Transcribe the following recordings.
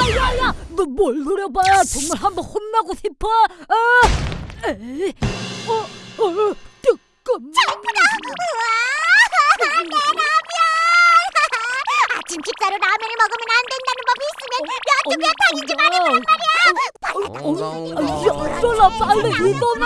야야야 너 뭘 노려봐 정말 한번 혼나고 싶어 아 에이 어 어 뜨끔 아침 식사로 라면을 먹으면 안 된다는 법이 있으면 몇두개 다니지 말아라. 야, 쫄라 빨리 일어나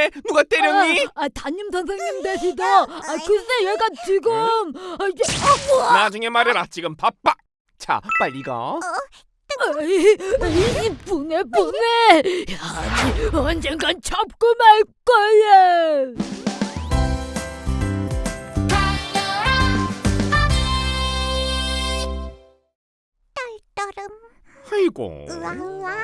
왜? 누가 때렸니? 아, 아 담임 선생님 되시죠 아 글쎄 얘가 지금. 아 이제 아 뭐야 나중에 말해라. 지금 바빠. 자 빨리 가. 에이, 에이, 분해 분해. 아니 언젠간 잡고 말 거야 우와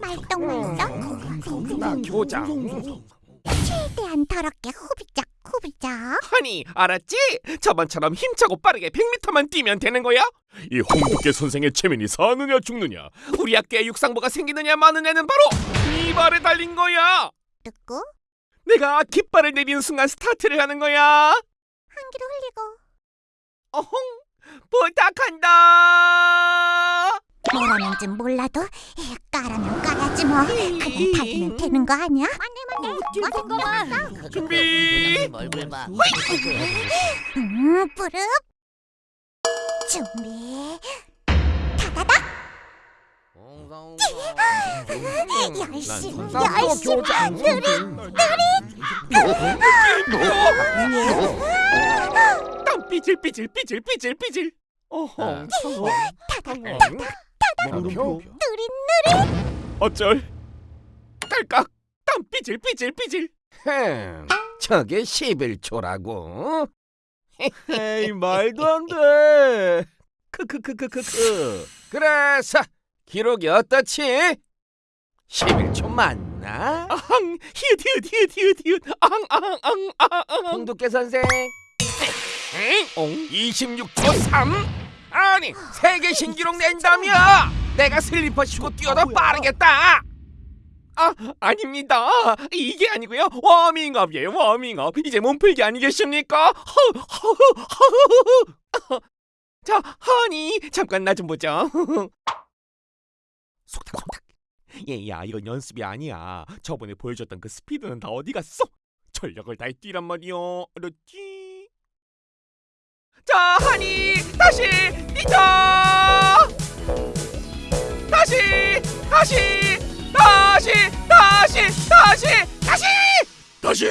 말똥말똥. 나 교장. 최대한 더럽게 후비작 후비작 아니 알았지? 저번처럼 힘차고 빠르게 100m만 뛰면 되는 거야? 이 홍두깨 선생의 체면이 사느냐 죽느냐? 우리 학교에 육상부가 생기느냐 마느냐는 바로 이 발에 달린 거야! 듣고? 내가 깃발을 내리는 순간 스타트를 하는 거야? 한기로 흘리고 어홍 부탁한다. 뭐라는지 몰라도 에, 까라면 까야지 뭐. 그냥 달리면 되는 거 아니야? 맞네 맞네 잠깐만 준비. 얼굴 봐. 음 뿌릅 준비. 다다닥 열심 열심 느릿 땀 삐질 삐질 삐질 삐질 삐질. 어홍 물음표. 느릿 어쩔. 딸깍. 땀 삐질 삐질 삐질. 흠, 저게 11초라고? 에이 말도 안돼. 크크크크크크. 그래서 기록이 어떻지? 11초 맞나? 아항 히읗 히읗 히읗 히읗 히읗. 아항 아항 아항 아항 홍두깨 선생 엥? 어? 26초 3? 아니 세계 신기록 낸다며! 내가 슬리퍼 신고 뛰어도 빠르겠다! 아 아닙니다. 이게 아니고요. 워밍업이에요 워밍업. 이제 몸풀기 아니겠습니까? 허, 허, 허, 허. 자 하니 잠깐 나 좀 보자. 속닥 속닥. 얘야 이건 연습이 아니야. 저번에 보여줬던 그 스피드는 다 어디 갔어? 전력을 다해 뛰란 말이요 알았지 자 하니 다시 뛰자! 다시 다시 다시 다시 다시 다시! 다시